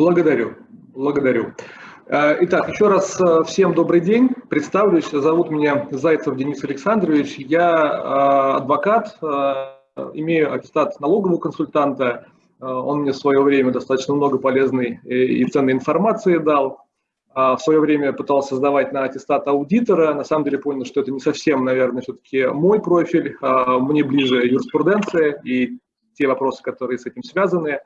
Благодарю, благодарю. Э, итак, еще раз э, всем добрый день. Представлюсь, зовут меня Зайцев Денис Александрович. Я э, адвокат, имею аттестат налогового консультанта. Он мне в свое время достаточно много полезной и ценной информации дал. В свое время пытался сдавать на аттестат аудитора. На самом деле понял, что это не совсем, наверное, все-таки мой профиль. Мне ближе юриспруденция и те вопросы, которые с этим связаны.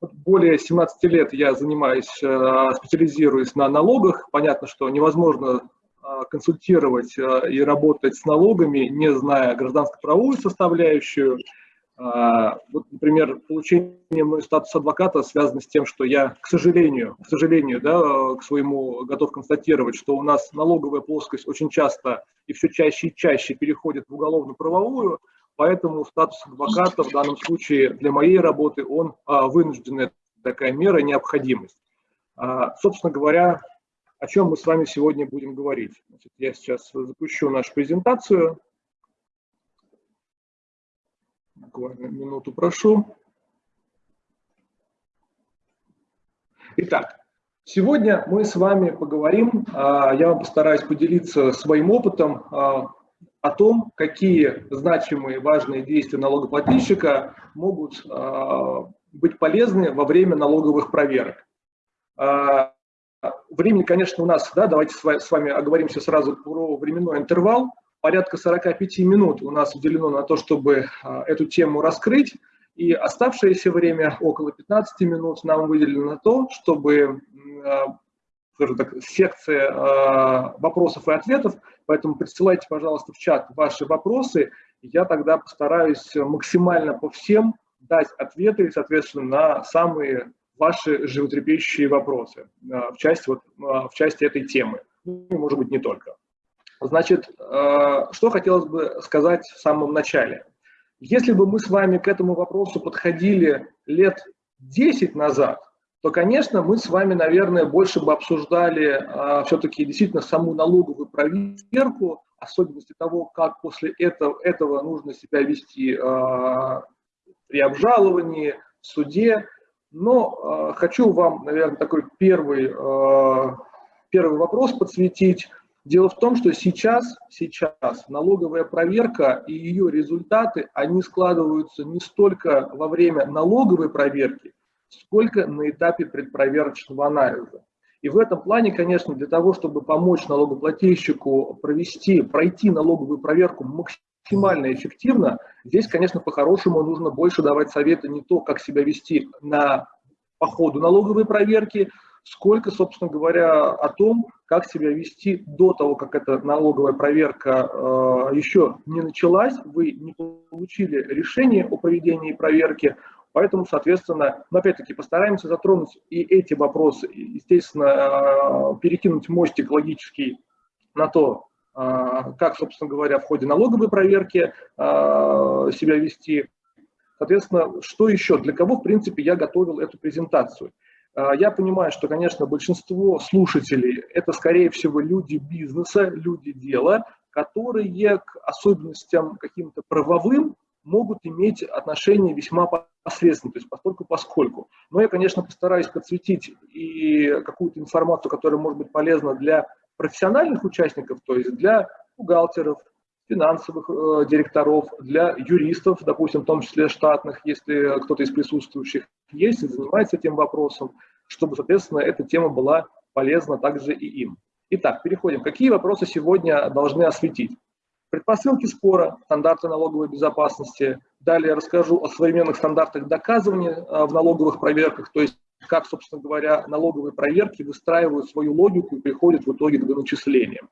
Более 17 лет я занимаюсь, э, специализируюсь на налогах. Понятно, что невозможно э, консультировать э, и работать с налогами, не зная гражданско-правовую составляющую. Вот, например, получение мной статуса адвоката связано с тем, что я, к сожалению, к сожалению, да, к своему готов констатировать, что у нас налоговая плоскость очень часто и все чаще и чаще переходит в уголовно-правовую, Поэтому статус адвоката в данном случае для моей работы, он а, вынужденная такая мера, необходимость. А, собственно говоря, о чем мы с вами сегодня будем говорить. Значит, я сейчас запущу нашу презентацию. Буквально минуту прошу. Итак, сегодня мы с вами поговорим, а, я вам постараюсь поделиться своим опытом о том, какие значимые важные действия налогоплательщика могут э, быть полезны во время налоговых проверок. Э, времени, конечно, у нас, да, давайте с вами оговоримся сразу про временной интервал. Порядка 45 минут у нас уделено на то, чтобы э, эту тему раскрыть. И оставшееся время, около 15 минут, нам выделено на то, чтобы скажем так, секция э, вопросов и ответов, поэтому присылайте, пожалуйста, в чат ваши вопросы, я тогда постараюсь максимально по всем дать ответы, соответственно, на самые ваши животрепещущие вопросы э, в, части, вот, э, в части этой темы, ну, может быть, не только. Значит, что хотелось бы сказать в самом начале. Если бы мы с вами к этому вопросу подходили лет 10 назад, то, конечно, мы с вами, наверное, больше бы обсуждали а, все-таки действительно саму налоговую проверку, особенности того, как после этого, этого нужно себя вести а, при обжаловании, в суде. Но а, хочу вам, наверное, такой первый, а, первый вопрос подсветить. Дело в том, что сейчас, сейчас налоговая проверка и ее результаты, они складываются не столько во время налоговой проверки, сколько на этапе предпроверочного анализа. И в этом плане, конечно, для того, чтобы помочь налогоплательщику провести, пройти налоговую проверку максимально эффективно, здесь, конечно, по-хорошему нужно больше давать советы не то, как себя вести на, по ходу налоговой проверки, сколько, собственно говоря, о том, как себя вести до того, как эта налоговая проверка э, еще не началась, вы не получили решение о проведении проверки, Поэтому, соответственно, мы опять-таки постараемся затронуть и эти вопросы, естественно, э, перекинуть мостик логический на то, э, как, собственно говоря, в ходе налоговой проверки э, себя вести. Соответственно, что еще, для кого, в принципе, я готовил эту презентацию. Я понимаю, что, конечно, большинство слушателей – это, скорее всего, люди бизнеса, люди дела, которые к особенностям каким-то правовым могут иметь отношение весьма посредственно, то есть постольку поскольку. Но я, конечно, постараюсь подсветить и какую-то информацию, которая может быть полезна для профессиональных участников, то есть для бухгалтеров, финансовых э, директоров, для юристов, допустим, в том числе штатных, если кто-то из присутствующих есть и занимается этим вопросом, чтобы, соответственно, эта тема была полезна также и им. Итак, переходим. Какие вопросы сегодня должны осветить? Предпосылки спора, стандарты налоговой безопасности. Далее расскажу о современных стандартах доказывания а, в налоговых проверках, то есть как, собственно говоря, налоговые проверки выстраивают свою логику и приходят в итоге к доначислениям.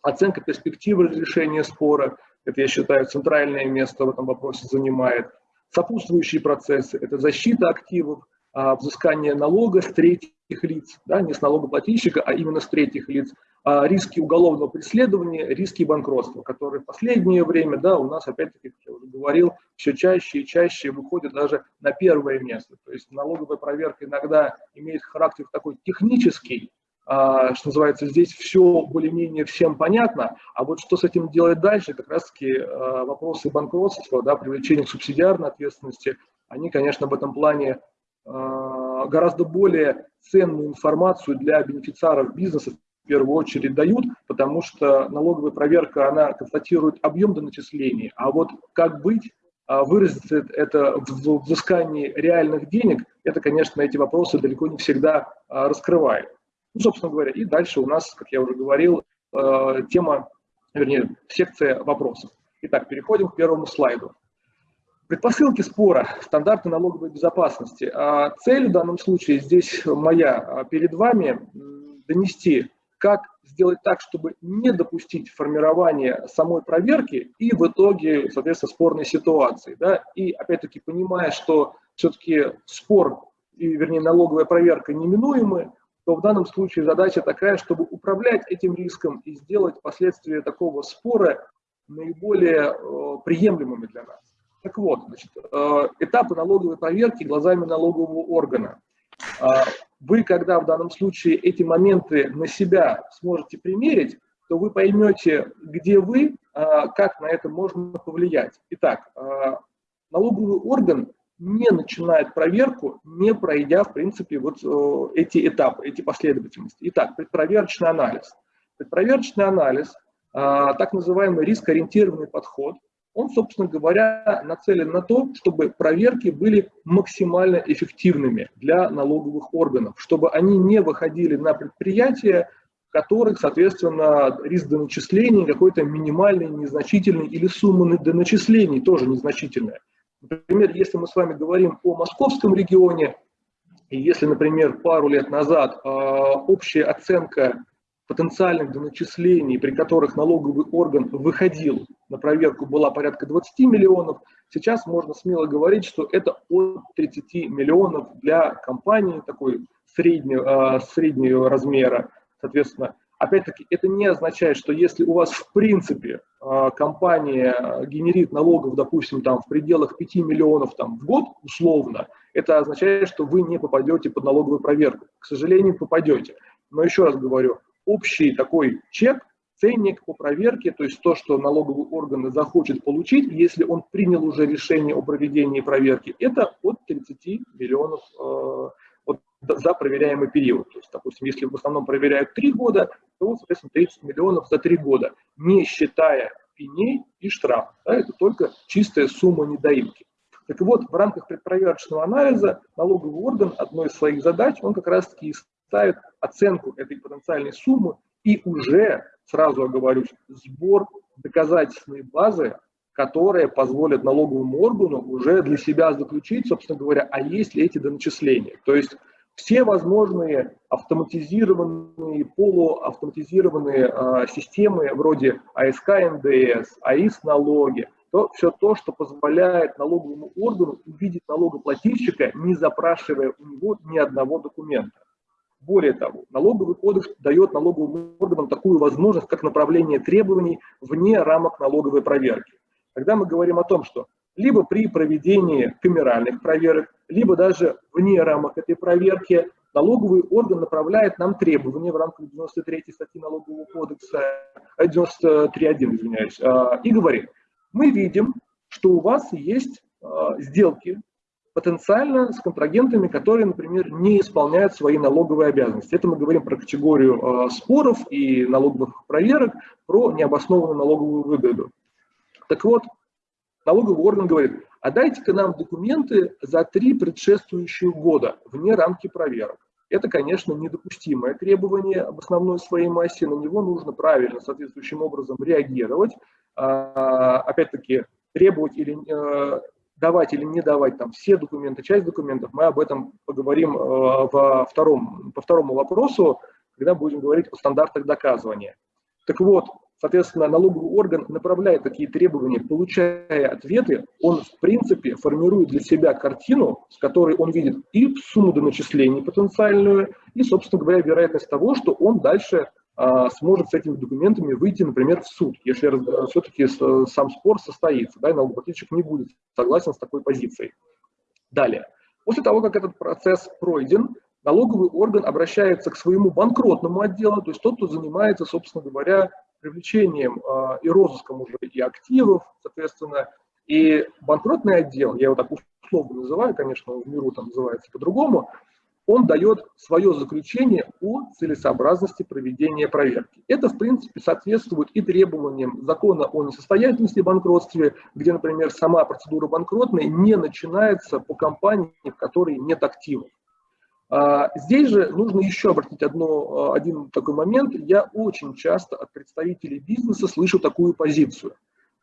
Оценка перспективы разрешения спора, это, я считаю, центральное место в этом вопросе занимает. Сопутствующие процессы, это защита активов, а, взыскание налога с третьих лиц, да, не с налогоплательщика, а именно с третьих лиц, риски уголовного преследования, риски банкротства, которые в последнее время, да, у нас, опять-таки, как я уже говорил, все чаще и чаще выходят даже на первое место. То есть налоговая проверка иногда имеет характер такой технический, а, что называется, здесь все более-менее всем понятно, а вот что с этим делать дальше, как раз-таки а, вопросы банкротства, да, привлечения к субсидиарной ответственности, они, конечно, в этом плане гораздо более ценную информацию для бенефициаров бизнеса в первую очередь дают, потому что налоговая проверка, она констатирует объем доначислений, а вот как быть, а, выразится это в взыскании реальных денег, это, конечно, эти вопросы далеко не всегда а, раскрывает. Ну, собственно говоря, и дальше у нас, как я уже говорил, а, тема, вернее, секция вопросов. Итак, переходим к первому слайду. Предпосылки спора, стандарты налоговой безопасности. Цель в данном случае здесь моя перед вами донести как сделать так, чтобы не допустить формирования самой проверки и в итоге, соответственно, спорной ситуации. Да? И опять-таки понимая, что все-таки спор, и, вернее, налоговая проверка неминуемы, то в данном случае задача такая, чтобы управлять этим риском и сделать последствия такого спора наиболее э, приемлемыми для нас. Так вот, значит, э, этапы налоговой проверки глазами налогового органа. Э, вы, когда в данном случае эти моменты на себя сможете примерить, то вы поймете, где вы, а, как на это можно повлиять. Итак, а, налоговый орган не начинает проверку, не пройдя, в принципе, вот эти этапы, эти последовательности. Итак, предпроверочный анализ. Предпроверочный анализ, а, так называемый рискоориентированный подход – он, собственно говоря, нацелен на то, чтобы проверки были максимально эффективными для налоговых органов, чтобы они не выходили на предприятия, в которых, соответственно, риск доначислений какой-то минимальный, незначительный, или сумма доначислений тоже незначительная. Например, если мы с вами говорим о московском регионе, если, например, пару лет назад э, общая оценка потенциальных доначислений, при которых налоговый орган выходил на проверку, была порядка 20 миллионов. Сейчас можно смело говорить, что это от 30 миллионов для компании такой среднего, среднего размера. Соответственно, опять-таки, это не означает, что если у вас в принципе а, компания генерит налогов, допустим, там в пределах 5 миллионов там, в год, условно, это означает, что вы не попадете под налоговую проверку. К сожалению, попадете. Но еще раз говорю, общий такой чек, ценник по проверке, то есть то, что налоговый орган захочет получить, если он принял уже решение о проведении проверки, это от 30 миллионов э, вот, за проверяемый период. То есть, допустим, если в основном проверяют 3 года, то, соответственно, 30 миллионов за 3 года, не считая пеней и штраф. Да, это только чистая сумма недоимки. Так вот, в рамках предпроверочного анализа налоговый орган, одной из своих задач, он как раз-таки ставит оценку этой потенциальной суммы и уже, сразу оговорюсь, сбор доказательственной базы, которая позволит налоговому органу уже для себя заключить, собственно говоря, а есть ли эти доначисления. То есть все возможные автоматизированные, полуавтоматизированные э, системы вроде АСК НДС, АИС налоги, то все то, что позволяет налоговому органу увидеть налогоплательщика, не запрашивая у него ни одного документа. Более того, налоговый кодекс дает налоговым органам такую возможность, как направление требований вне рамок налоговой проверки. Когда мы говорим о том, что либо при проведении камеральных проверок, либо даже вне рамок этой проверки налоговый орган направляет нам требования в рамках 93 статьи налогового кодекса, 93.1, э, извиняюсь, э, и говорит, мы видим, что у вас есть э, сделки потенциально с контрагентами, которые, например, не исполняют свои налоговые обязанности. Это мы говорим про категорию э, споров и налоговых проверок, про необоснованную налоговую выгоду. Так вот, налоговый орган говорит, а дайте-ка нам документы за три предшествующих года вне рамки проверок. Это, конечно, недопустимое требование об основной своей массе, на него нужно правильно, соответствующим образом реагировать. А, опять-таки, требовать или э, давать или не давать там все документы, часть документов, мы об этом поговорим э, во втором, по второму вопросу, когда будем говорить о стандартах доказывания. Так вот, соответственно, налоговый орган направляет такие требования, получая ответы, он в принципе формирует для себя картину, с которой он видит и сумму доначислений потенциальную, и, собственно говоря, вероятность того, что он дальше сможет с этими документами выйти, например, в суд, если все-таки сам спор состоится, да, и налогоплательщик не будет согласен с такой позицией. Далее. После того, как этот процесс пройден, налоговый орган обращается к своему банкротному отделу, то есть тот, кто занимается, собственно говоря, привлечением э, и розыском уже и активов, соответственно, и банкротный отдел, я его так условно называю, конечно, в миру там называется по-другому, он дает свое заключение о целесообразности проведения проверки. Это, в принципе, соответствует и требованиям закона о несостоятельности банкротстве, где, например, сама процедура банкротной не начинается по компании, в которой нет активов. А, здесь же нужно еще обратить одно, один такой момент. Я очень часто от представителей бизнеса слышу такую позицию.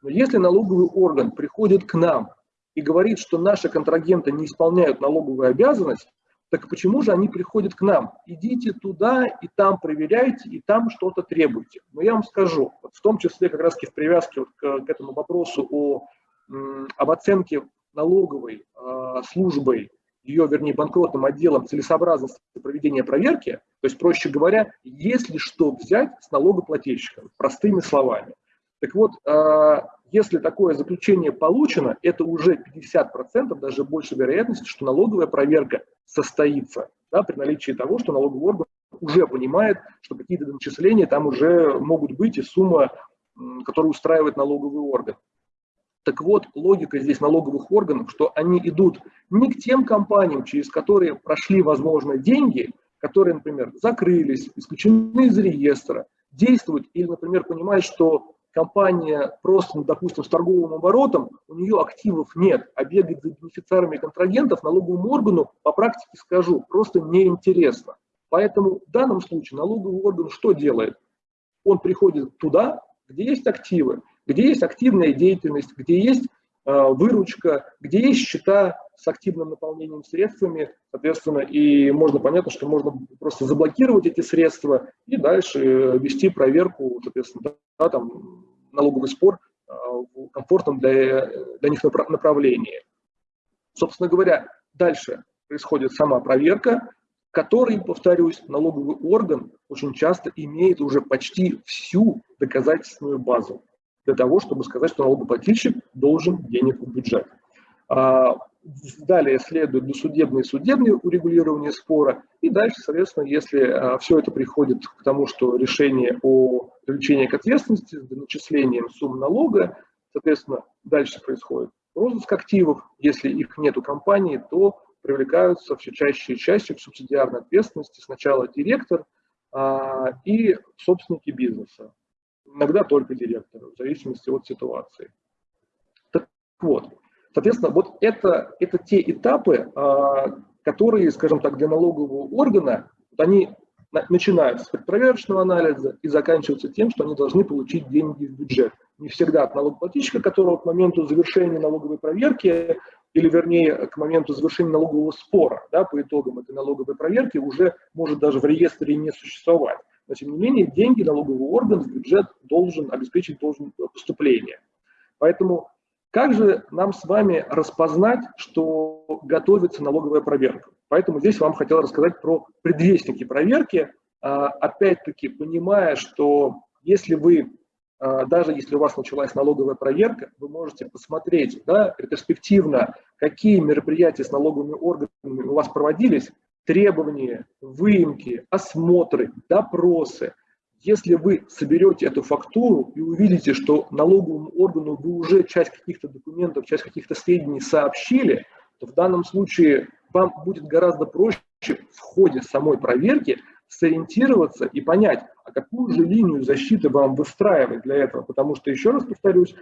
Но если налоговый орган приходит к нам и говорит, что наши контрагенты не исполняют налоговую обязанность, так почему же они приходят к нам? Идите туда и там проверяйте, и там что-то требуйте. Но я вам скажу, вот в том числе как раз в привязке вот к, к этому вопросу о, об оценке налоговой э, службой, ее, вернее, банкротным отделом целесообразности проведения проверки, то есть, проще говоря, если что взять с налогоплательщиком, простыми словами. Так вот, э, если такое заключение получено, это уже 50%, даже больше вероятности, что налоговая проверка состоится да, при наличии того, что налоговый орган уже понимает, что какие-то начисления там уже могут быть и сумма, которая устраивает налоговый орган. Так вот, логика здесь налоговых органов, что они идут не к тем компаниям, через которые прошли, возможно, деньги, которые, например, закрылись, исключены из реестра, действуют или, например, понимают, что компания просто, ну, допустим, с торговым оборотом, у нее активов нет, а бегать за бенефициарами контрагентов налоговому органу, по практике скажу, просто неинтересно. Поэтому в данном случае налоговый орган что делает? Он приходит туда, где есть активы, где есть активная деятельность, где есть выручка, где есть счета с активным наполнением средствами, соответственно, и можно понятно, что можно просто заблокировать эти средства и дальше э, вести проверку, соответственно, да, там, налоговый спор э, в комфортном для, для них направлении. Собственно говоря, дальше происходит сама проверка, который, повторюсь, налоговый орган очень часто имеет уже почти всю доказательственную базу для того, чтобы сказать, что налогоплательщик должен денег в бюджет. А, далее следует досудебное и судебное урегулирование спора. И дальше, соответственно, если а, все это приходит к тому, что решение о привлечении к ответственности с начислением сумм налога, соответственно, дальше происходит розыск активов. Если их нет у компании, то привлекаются все чаще и чаще к субсидиарной ответственности сначала директор а, и собственники бизнеса иногда только директору, в зависимости от ситуации. Так вот, соответственно, вот это, это те этапы, а, которые, скажем так, для налогового органа, они начинаются с предпроверочного анализа и заканчиваются тем, что они должны получить деньги в бюджет. Не всегда от налогоплательщика, которого к моменту завершения налоговой проверки, или вернее к моменту завершения налогового спора, да, по итогам этой налоговой проверки уже может даже в реестре не существовать но тем не менее деньги налоговый орган в бюджет должен обеспечить должен поступление. Поэтому как же нам с вами распознать, что готовится налоговая проверка? Поэтому здесь вам хотел рассказать про предвестники проверки, а, опять-таки понимая, что если вы, а, даже если у вас началась налоговая проверка, вы можете посмотреть да, ретроспективно, какие мероприятия с налоговыми органами у вас проводились, требования, выемки, осмотры, допросы. Если вы соберете эту фактуру и увидите, что налоговому органу вы уже часть каких-то документов, часть каких-то сведений сообщили, то в данном случае вам будет гораздо проще в ходе самой проверки сориентироваться и понять, а какую же линию защиты вам выстраивать для этого. Потому что, еще раз повторюсь,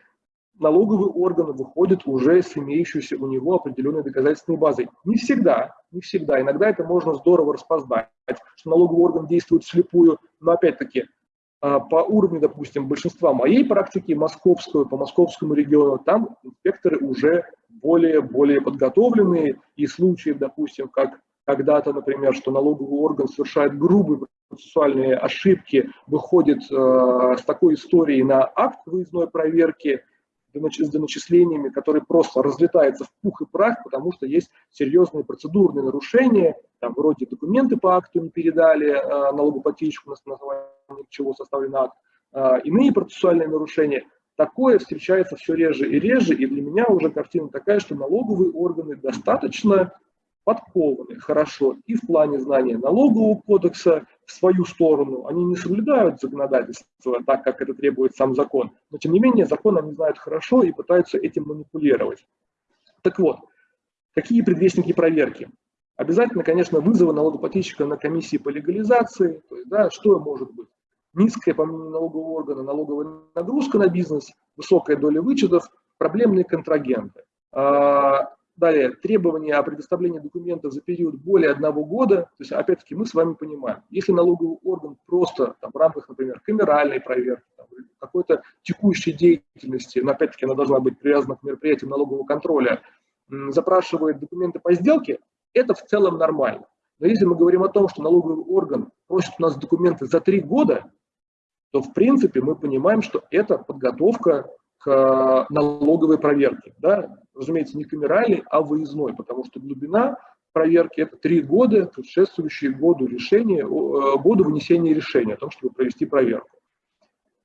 налоговый орган выходит уже с имеющейся у него определенной доказательственной базой. Не всегда, не всегда. Иногда это можно здорово распознать, что налоговый орган действует слепую, но опять-таки а, по уровню, допустим, большинства моей практики, московского, по московскому региону, там инспекторы уже более-более подготовленные, и случаи, допустим, как когда-то, например, что налоговый орган совершает грубые процессуальные ошибки, выходит э, с такой историей на акт выездной проверки, с доначислениями, которые просто разлетаются в пух и прах, потому что есть серьезные процедурные нарушения, там вроде документы по акту не передали э, налогоплательщику, на основании чего составлен акт, э, иные процессуальные нарушения. Такое встречается все реже и реже, и для меня уже картина такая, что налоговые органы достаточно подкованы хорошо и в плане знания налогового кодекса в свою сторону. Они не соблюдают законодательство так, как это требует сам закон, но тем не менее закон они знают хорошо и пытаются этим манипулировать. Так вот, Какие предвестники проверки? Обязательно, конечно, вызовы налогоплательщика на комиссии по легализации, то есть, да, что может быть? Низкая, по мнению налогового органа, налоговая нагрузка на бизнес, высокая доля вычетов, проблемные контрагенты. А, далее, требования о предоставлении документов за период более одного года. То есть, опять-таки, мы с вами понимаем, если налоговый орган просто там, в рамках, например, камеральной проверки, какой-то текущей деятельности, но опять-таки она должна быть привязана к мероприятиям налогового контроля, запрашивает документы по сделке, это в целом нормально. Но если мы говорим о том, что налоговый орган просит у нас документы за три года, то в принципе мы понимаем, что это подготовка к э, налоговой проверке. Да? Разумеется, не камеральной, а выездной, потому что глубина проверки – это три года, предшествующие году решения, э, году вынесения решения о том, чтобы провести проверку.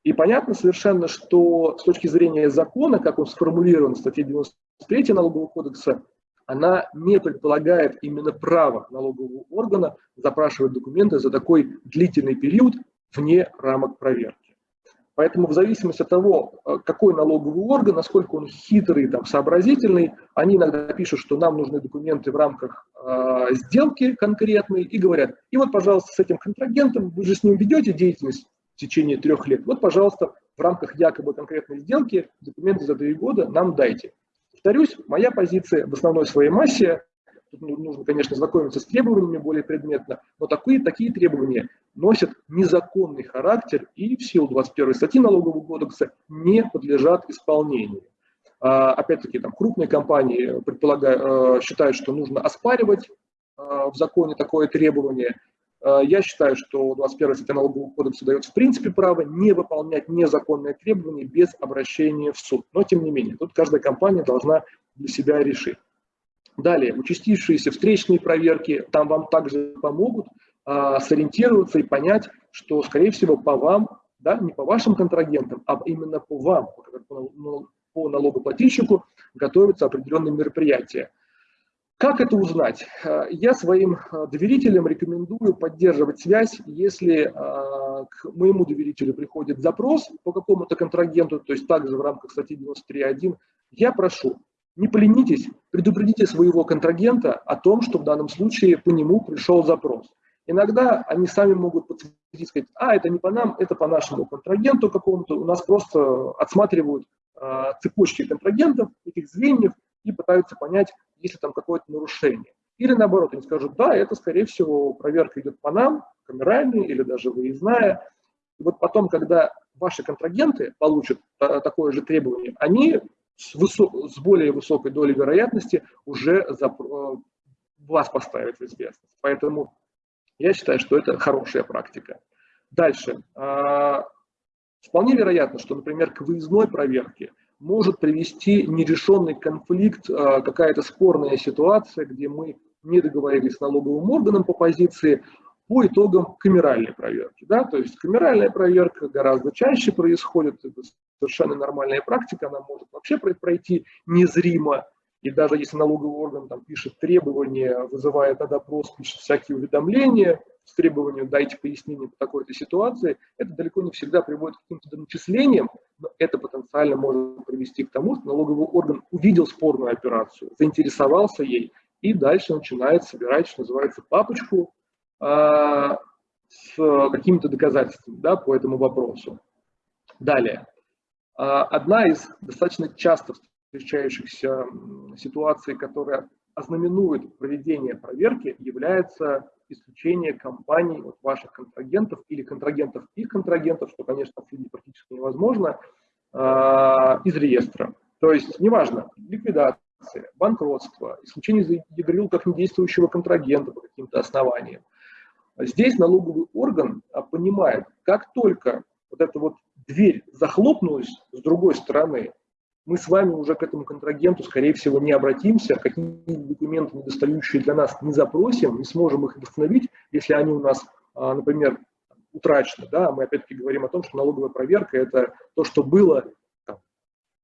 И понятно совершенно, что с точки зрения закона, как он сформулирован в статье 93 Налогового кодекса, она не предполагает именно право налогового органа запрашивать документы за такой длительный период вне рамок проверки. Поэтому в зависимости от того, э, какой налоговый орган, насколько он хитрый, там, сообразительный, они иногда пишут, что нам нужны документы в рамках э, сделки конкретной и говорят, и вот, пожалуйста, с этим контрагентом, вы же с ним ведете деятельность в течение трех лет, вот, пожалуйста, в рамках якобы конкретной сделки документы за три года нам дайте. Повторюсь, моя позиция в основной своей массе, тут нужно, конечно, знакомиться с требованиями более предметно, но такие, такие требования носят незаконный характер и в силу 21 статьи Налогового кодекса не подлежат исполнению. А, опять-таки, там крупные компании предполагают, э, считают, что нужно оспаривать э, в законе такое требование. Э, я считаю, что 21 статья Налогового кодекса дает в принципе право не выполнять незаконные требования без обращения в суд. Но тем не менее, тут каждая компания должна для себя решить. Далее, участившиеся встречные проверки, там вам также помогут а, сориентироваться и понять, что, скорее всего, по вам, да, не по вашим контрагентам, а именно по вам, по, по налогоплательщику готовятся определенные мероприятия. Как это узнать? А, я своим а, доверителям рекомендую поддерживать связь, если к моему доверителю приходит запрос по какому-то контрагенту, то есть также в рамках статьи 93.1, я прошу, не поленитесь, предупредите своего контрагента о том, что в данном случае по нему пришел запрос. Иногда они сами могут подтвердить, сказать, а, это не по нам, это по нашему контрагенту какому-то. У нас просто отсматривают э, цепочки контрагентов, этих звеньев, и пытаются понять, есть ли там какое-то нарушение. Или наоборот, они скажут, да, это, скорее всего, проверка идет по нам, камеральная или даже выездная. И вот потом, когда ваши контрагенты получат такое же требование, они с, более высокой долей вероятности уже э, вас поставят в известность. Поэтому я считаю, что это хорошая практика. Дальше. А, вполне вероятно, что, например, к выездной проверке может привести нерешенный конфликт, а, какая-то спорная ситуация, где мы не договорились с налоговым органом по позиции по итогам камеральной проверки. Да? То есть камеральная проверка гораздо чаще происходит, это совершенно нормальная практика, она может вообще пройти незримо, и даже если налоговый орган там, пишет требования, вызывает на допрос, пишет всякие уведомления с требованием «дайте пояснение по такой-то ситуации», это далеко не всегда приводит к каким-то начислениям, но это потенциально может привести к тому, что налоговый орган увидел спорную операцию, заинтересовался ей, и дальше начинает собирать, что называется, папочку а, с какими-то доказательствами да, по этому вопросу. Далее. А, одна из достаточно часто встречающихся ситуаций, которая ознаменует проведение проверки, является исключение компаний от ваших контрагентов или контрагентов их контрагентов, что, конечно, отследить практически невозможно, а, из реестра. То есть, неважно, ликвидация, банкротство, исключение из ЕГРЮЛ как недействующего контрагента по каким-то основаниям. Здесь налоговый орган а, понимает, как только вот эта вот дверь захлопнулась с другой стороны, мы с вами уже к этому контрагенту, скорее всего, не обратимся, какие документы недостающие для нас не запросим, не сможем их восстановить, если они у нас, а, например, утрачены. Да? Мы опять-таки говорим о том, что налоговая проверка – это то, что было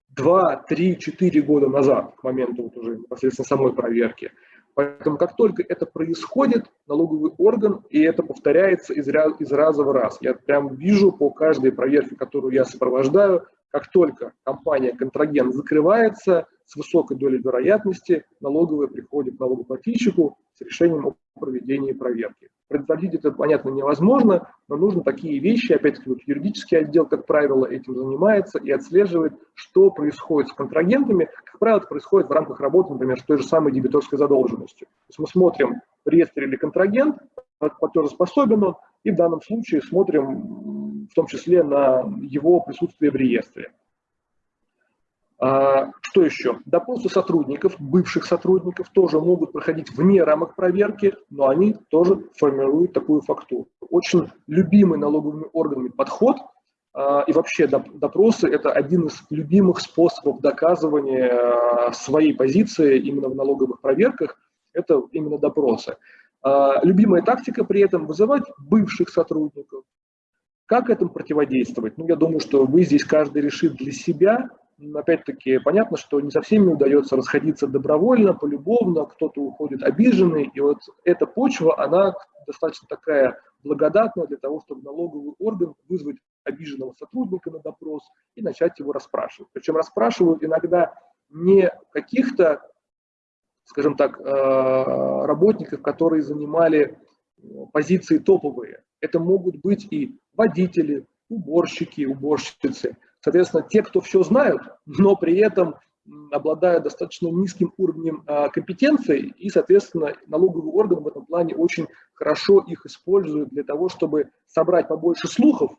2, 3, 4 года назад, к моменту вот уже непосредственно самой проверки. Поэтому как только это происходит, налоговый орган, и это повторяется из, из раза в раз. Я прям вижу по каждой проверке, которую я сопровождаю, как только компания-контрагент закрывается, с высокой долей вероятности налоговая приходит к налогоплательщику с решением о проведении проверки. Предотвратить это, понятно, невозможно, но нужно такие вещи, опять-таки, вот юридический отдел, как правило, этим занимается и отслеживает, что происходит с контрагентами. Как правило, это происходит в рамках работы, например, с той же самой дебиторской задолженностью. То есть мы смотрим, в реестре или контрагент, платежеспособен он, и в данном случае смотрим в том числе на его присутствие в реестре. А, что еще? Допросы сотрудников, бывших сотрудников, тоже могут проходить вне рамок проверки, но они тоже формируют такую фактуру. Очень любимый налоговыми органами подход а, и вообще допросы – это один из любимых способов доказывания а, своей позиции именно в налоговых проверках, это именно допросы. Любимая тактика при этом – вызывать бывших сотрудников. Как этому противодействовать? Ну, я думаю, что вы здесь каждый решит для себя, опять-таки, понятно, что не со всеми удается расходиться добровольно, полюбовно, кто-то уходит обиженный, и вот эта почва, она достаточно такая благодатная для того, чтобы налоговый орган вызвать обиженного сотрудника на допрос и начать его расспрашивать. Причем расспрашивают иногда не каких-то, скажем так, э, работников, которые занимали позиции топовые. Это могут быть и водители, уборщики, уборщицы, Соответственно, те, кто все знают, но при этом обладают достаточно низким уровнем а, компетенции, и, соответственно, налоговый орган в этом плане очень хорошо их использует для того, чтобы собрать побольше слухов,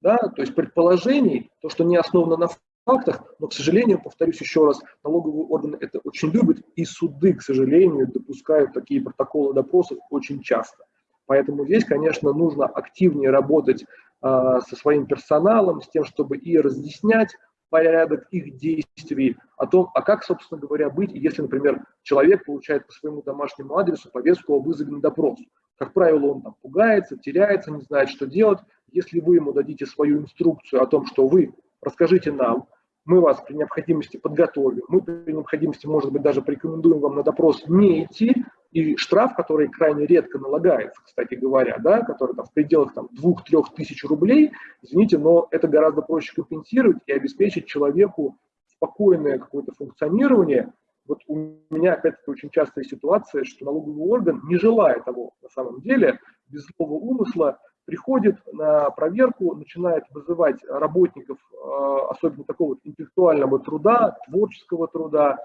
да, то есть предположений, то, что не основано на фактах, но, к сожалению, повторюсь еще раз, налоговые органы это очень любят, и суды, к сожалению, допускают такие протоколы допросов очень часто. Поэтому здесь, конечно, нужно активнее работать со своим персоналом, с тем, чтобы и разъяснять порядок их действий, о том, а как, собственно говоря, быть, если, например, человек получает по своему домашнему адресу повестку о вызове на допрос. Как правило, он там пугается, теряется, не знает, что делать. Если вы ему дадите свою инструкцию о том, что вы расскажите нам, мы вас при необходимости подготовим, мы при необходимости, может быть, даже порекомендуем вам на допрос не идти, и штраф, который крайне редко налагается, кстати говоря, да, который там, в пределах там, 2-3 тысяч рублей, извините, но это гораздо проще компенсировать и обеспечить человеку спокойное какое-то функционирование. Вот у меня, опять-таки, очень частая ситуация, что налоговый орган, не желая того на самом деле, без злого умысла, приходит на проверку, начинает вызывать работников, э, особенно такого интеллектуального труда, творческого труда,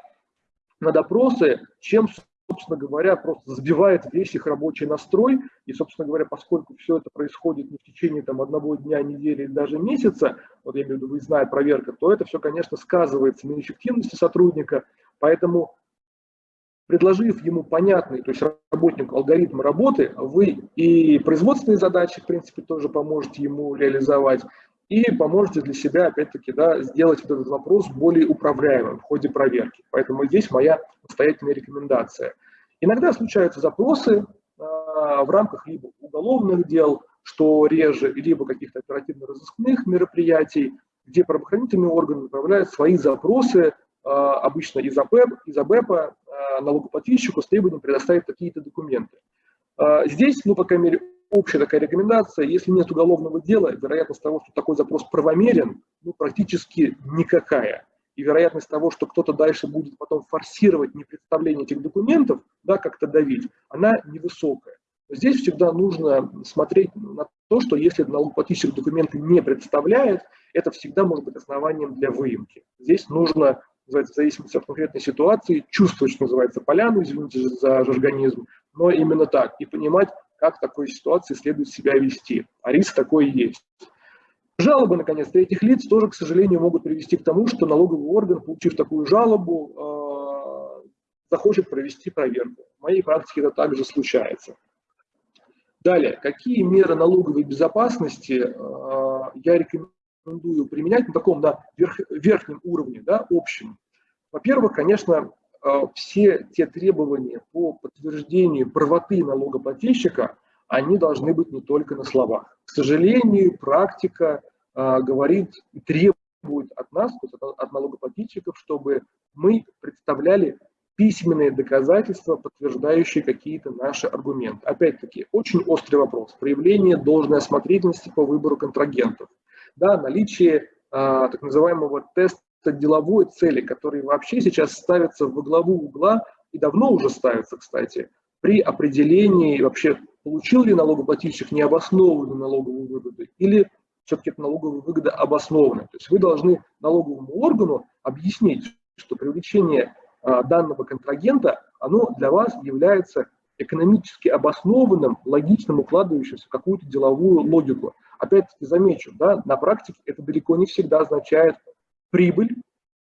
на допросы, чем, собственно говоря, просто сбивает весь их рабочий настрой. И, собственно говоря, поскольку все это происходит не в течение там, одного дня, недели или даже месяца, вот я имею в виду выездная проверка, то это все, конечно, сказывается на эффективности сотрудника. Поэтому предложив ему понятный, то есть работнику алгоритм работы, вы и производственные задачи, в принципе, тоже поможете ему реализовать, и поможете для себя, опять-таки, да, сделать этот вопрос более управляемым в ходе проверки. Поэтому здесь моя настоятельная рекомендация. Иногда случаются запросы а, в рамках либо уголовных дел, что реже, либо каких-то оперативно-розыскных мероприятий, где правоохранительные органы направляют свои запросы, а, обычно из АПЭП, из АБЭПа, а, налогоплательщику с требованием предоставить какие-то документы. Здесь, ну, по крайней мере, общая такая рекомендация, если нет уголовного дела, вероятность того, что такой запрос правомерен, ну, практически никакая. И вероятность того, что кто-то дальше будет потом форсировать непредставление этих документов, да, как-то давить, она невысокая. Здесь всегда нужно смотреть на то, что если налогоплательщик документы не представляет, это всегда может быть основанием для выемки. Здесь нужно, в зависимости от конкретной ситуации, чувствовать, что называется, поляну, извините за жаргонизм, но именно так, и понимать, как в такой ситуации следует себя вести. А риск такой есть. Жалобы, наконец, третьих лиц тоже, к сожалению, могут привести к тому, что налоговый орган, получив такую жалобу, э, захочет провести проверку. В моей практике это также случается. Далее, какие меры налоговой безопасности э, я рекомендую применять на таком на верх, верхнем уровне, да, общем? Во-первых, конечно, все те требования по подтверждению правоты налогоплательщика, они должны быть не только на словах. К сожалению, практика э, говорит и требует от нас, от, налогоплательщиков, чтобы мы представляли письменные доказательства, подтверждающие какие-то наши аргументы. Опять-таки, очень острый вопрос. Проявление должной осмотрительности по выбору контрагентов. Да, наличие а, так называемого теста деловой цели, которые вообще сейчас ставятся во главу угла и давно уже ставятся, кстати, при определении вообще получил ли налогоплательщик необоснованную налоговую выгоду или все-таки налоговая выгода обоснована. То есть вы должны налоговому органу объяснить, что привлечение а, данного контрагента, оно для вас является экономически обоснованным, логичным, укладывающимся в какую-то деловую логику. Опять-таки замечу, да, на практике это далеко не всегда означает прибыль,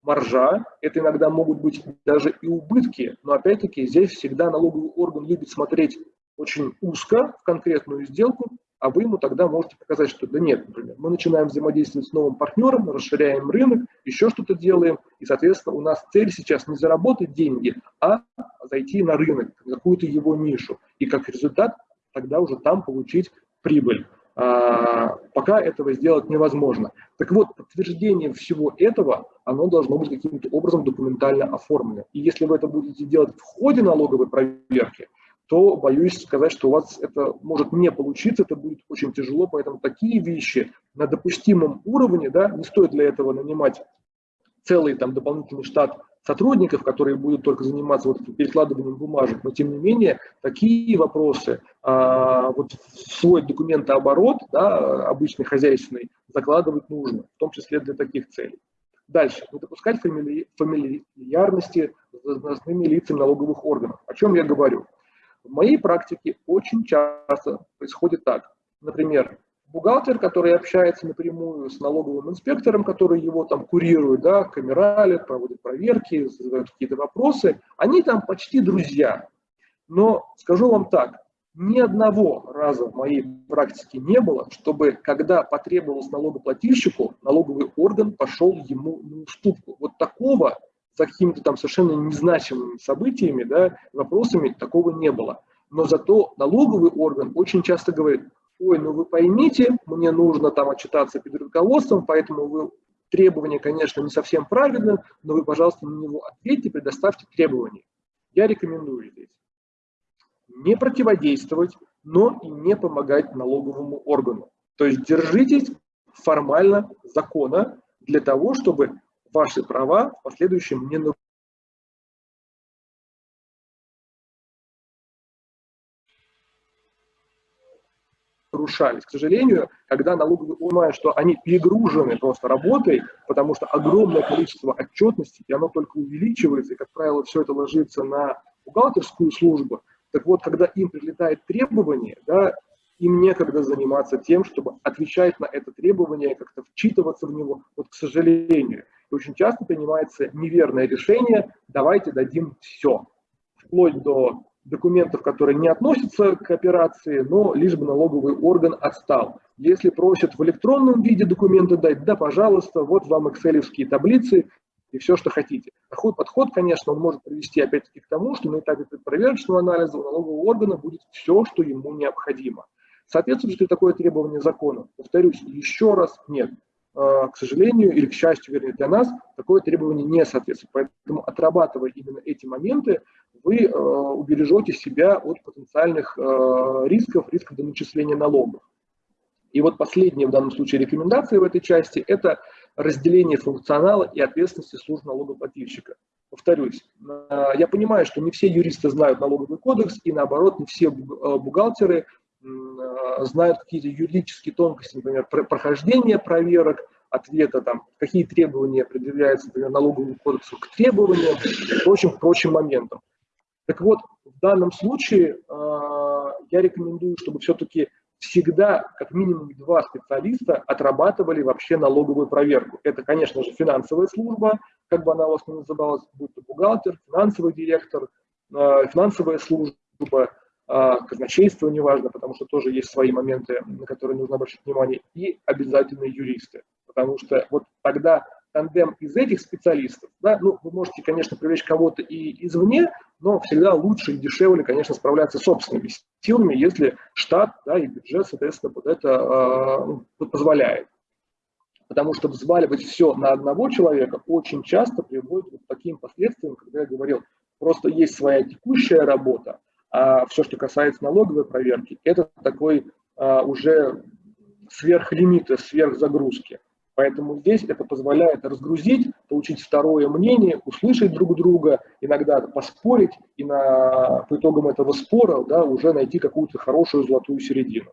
маржа, это иногда могут быть даже и убытки, но опять-таки здесь всегда налоговый орган любит смотреть очень узко в конкретную сделку, а вы ему тогда можете показать, что да нет, например, мы начинаем взаимодействовать с новым партнером, расширяем рынок, еще что-то делаем, и, соответственно, у нас цель сейчас не заработать деньги, а зайти на рынок, какую-то его нишу, и как результат тогда уже там получить прибыль. А, пока этого сделать невозможно. Так вот, подтверждение всего этого, оно должно быть каким-то образом документально оформлено. И если вы это будете делать в ходе налоговой проверки, то боюсь сказать, что у вас это может не получиться, это будет очень тяжело, поэтому такие вещи на допустимом уровне, да, не стоит для этого нанимать целый там дополнительный штат сотрудников, которые будут только заниматься вот перекладыванием бумажек, но тем не менее такие вопросы а, вот свой документооборот, да, обычный хозяйственный, закладывать нужно, в том числе для таких целей. Дальше. Не допускать фамили... фамильярности с должностными лицами налоговых органов. О чем я говорю? В моей практике очень часто происходит так. Например, бухгалтер, который общается напрямую с налоговым инспектором, который его там курирует, да, камералит, проводит проверки, задают какие-то вопросы, они там почти друзья. Но скажу вам так, ни одного раза в моей практике не было, чтобы, когда потребовалось налогоплательщику, налоговый орган пошел ему на уступку. Вот такого за какими-то там совершенно незначимыми событиями, да, вопросами такого не было. Но зато налоговый орган очень часто говорит, ой, ну вы поймите, мне нужно там отчитаться перед руководством, поэтому вы требования, конечно, не совсем правильно, но вы, пожалуйста, на него ответьте, предоставьте требования. Я рекомендую здесь не противодействовать, но и не помогать налоговому органу. То есть держитесь формально закона для того, чтобы ваши права в последующем не нарушались. К сожалению, когда налоговые понимают, что они перегружены просто работой, потому что огромное количество отчетности, и оно только увеличивается, и, как правило, все это ложится на бухгалтерскую службу, так вот, когда им прилетает требование, да, им некогда заниматься тем, чтобы отвечать на это требование, как-то вчитываться в него. Вот, к сожалению, и очень часто принимается неверное решение, давайте дадим все, вплоть до документов, которые не относятся к операции, но лишь бы налоговый орган отстал. Если просят в электронном виде документы дать, да, пожалуйста, вот вам excel таблицы и все, что хотите. Такой подход, конечно, он может привести опять-таки к тому, что на этапе проверочного анализа у налогового органа будет все, что ему необходимо. Соответствует ли такое требование закона? Повторюсь, еще раз, нет. А, к сожалению, или к счастью, вернее, для нас, такое требование не соответствует. Поэтому, отрабатывая именно эти моменты, вы а, убережете себя от потенциальных а, рисков, рисков до начисления налогов. И вот последняя в данном случае рекомендация в этой части – это разделение функционала и ответственности служб налогоплательщика. Повторюсь, я понимаю, что не все юристы знают налоговый кодекс, и наоборот, не все бухгалтеры Э, знают какие-то юридические тонкости, например, прохождение проверок, ответа, там, какие требования предъявляются, например, налоговому кодексу к требованиям и прочим, прочим моментам. Так вот, в данном случае э, я рекомендую, чтобы все-таки всегда как минимум два специалиста отрабатывали вообще налоговую проверку. Это, конечно же, финансовая служба, как бы она у вас ни называлась, будь то бухгалтер, финансовый директор, э, финансовая служба, а, казначейство, неважно, потому что тоже есть свои моменты, на которые нужно обращать внимание, и обязательно юристы, потому что вот тогда тандем из этих специалистов, да, ну, вы можете, конечно, привлечь кого-то и извне, но всегда лучше и дешевле, конечно, справляться собственными силами, если штат да, и бюджет, соответственно, под это э, позволяет. Потому что взваливать все на одного человека очень часто приводит к таким последствиям, когда я говорил, просто есть своя текущая работа, а все, что касается налоговой проверки, это такой а, уже сверхлимита, сверхзагрузки. Поэтому здесь это позволяет разгрузить, получить второе мнение, услышать друг друга, иногда поспорить и на, по итогам этого спора да, уже найти какую-то хорошую золотую середину.